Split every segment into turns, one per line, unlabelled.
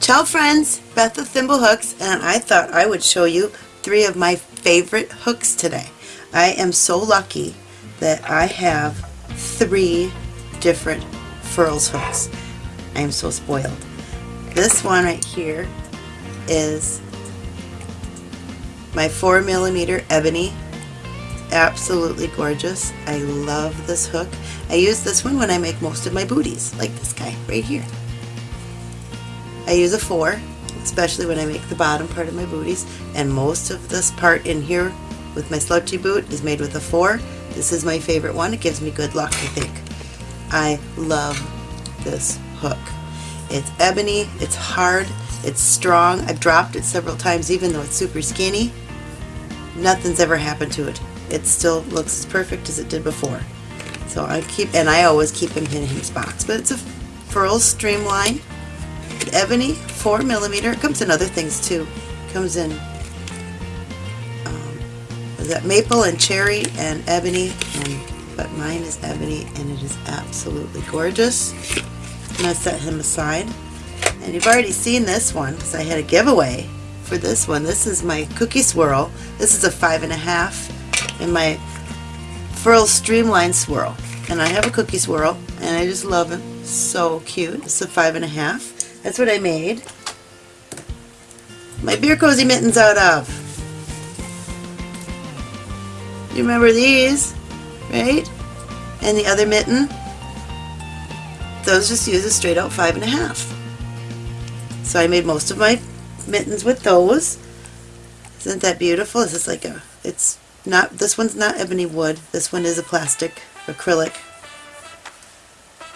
Ciao friends, Beth with Thimble Hooks and I thought I would show you three of my favorite hooks today. I am so lucky that I have three different Furls hooks. I am so spoiled. This one right here is my 4 millimeter ebony absolutely gorgeous. I love this hook. I use this one when I make most of my booties, like this guy right here. I use a 4, especially when I make the bottom part of my booties, and most of this part in here with my slouchy boot is made with a 4. This is my favorite one. It gives me good luck, I think. I love this hook. It's ebony, it's hard, it's strong. I've dropped it several times even though it's super skinny. Nothing's ever happened to it it still looks as perfect as it did before. So I keep, and I always keep him in his box. But it's a furl Streamline Ebony 4 millimeter. It comes in other things too. It comes in um, that maple and cherry and ebony, and but mine is ebony, and it is absolutely gorgeous. I'm gonna set him aside. And you've already seen this one because I had a giveaway for this one. This is my cookie swirl. This is a five and a half in my Furl Streamline Swirl. And I have a cookie swirl, and I just love it. So cute. It's a five and a half. That's what I made. My beer cozy mittens out of. You remember these, right? And the other mitten, those just use a straight out five and a half. So I made most of my mittens with those. Isn't that beautiful? This is like a, it's not this one's not ebony wood this one is a plastic acrylic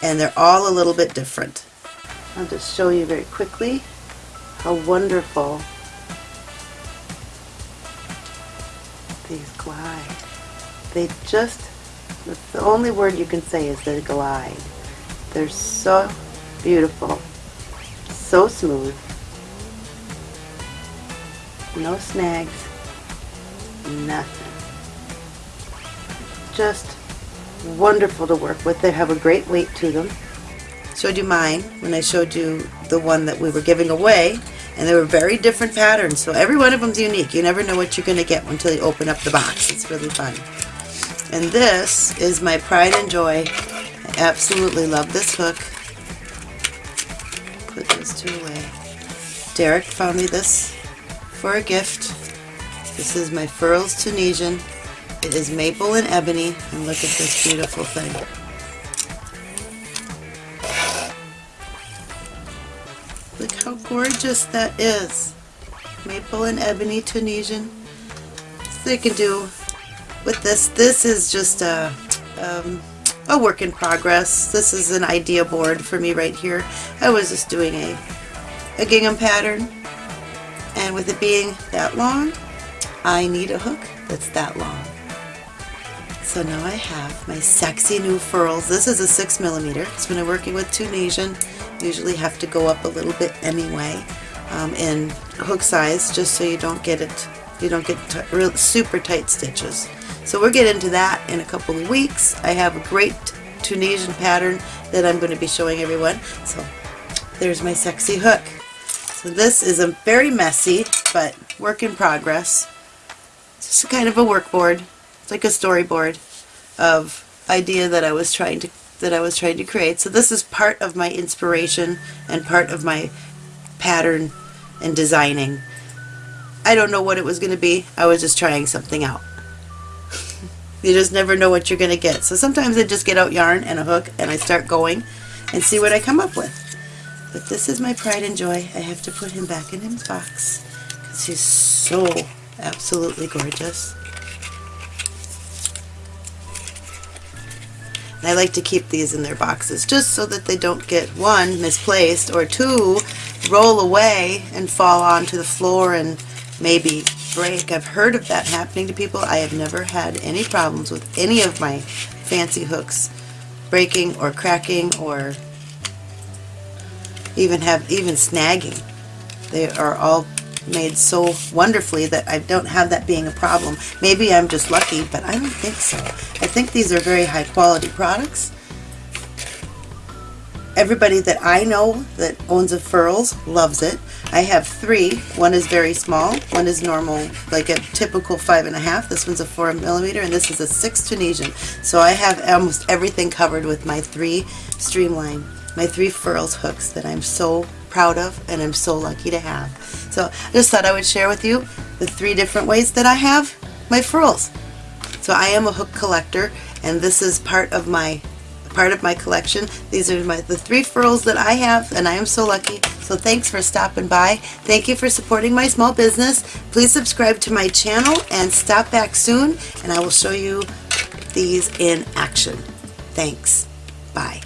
and they're all a little bit different I'll just show you very quickly how wonderful these glide they just the only word you can say is they glide they're so beautiful so smooth no snags nothing just wonderful to work with. They have a great weight to them. Showed you mine when I showed you the one that we were giving away and they were very different patterns so every one of them is unique. You never know what you're going to get until you open up the box. It's really fun. And this is my pride and joy. I absolutely love this hook. Put those two away. Derek found me this for a gift. This is my Furls Tunisian it is maple and ebony, and look at this beautiful thing. How gorgeous that is. Maple and ebony Tunisian. So you can do with this. This is just a, um, a work in progress. This is an idea board for me right here. I was just doing a, a gingham pattern and with it being that long I need a hook that's that long. So now I have my sexy new furls. This is a 6 millimeter. When I'm working with Tunisian, usually have to go up a little bit anyway um, in hook size just so you don't get it, you don't get super tight stitches. So we'll get into that in a couple of weeks. I have a great Tunisian pattern that I'm going to be showing everyone. So there's my sexy hook. So this is a very messy but work in progress. It's just kind of a work board. It's like a storyboard of idea that I was trying to that I was trying to create. So this is part of my inspiration and part of my pattern and designing. I don't know what it was going to be. I was just trying something out. you just never know what you're going to get. So sometimes I just get out yarn and a hook and I start going and see what I come up with. But this is my pride and joy. I have to put him back in his box because he's so absolutely gorgeous. And I like to keep these in their boxes just so that they don't get one misplaced or two roll away and fall onto the floor and maybe break. I've heard of that happening to people. I have never had any problems with any of my fancy hooks breaking or cracking or even have even snagging. They are all made so wonderfully that I don't have that being a problem. Maybe I'm just lucky, but I don't think so. I think these are very high quality products. everybody that I know that owns a Furls loves it. I have three. One is very small. One is normal, like a typical five and a half. This one's a four millimeter, and this is a six Tunisian. So I have almost everything covered with my three Streamline, my three Furls hooks that I'm so proud of and I'm so lucky to have. So I just thought I would share with you the three different ways that I have my furls. So I am a hook collector and this is part of my part of my collection. These are my the three furls that I have and I am so lucky. So thanks for stopping by. Thank you for supporting my small business. Please subscribe to my channel and stop back soon and I will show you these in action. Thanks. Bye.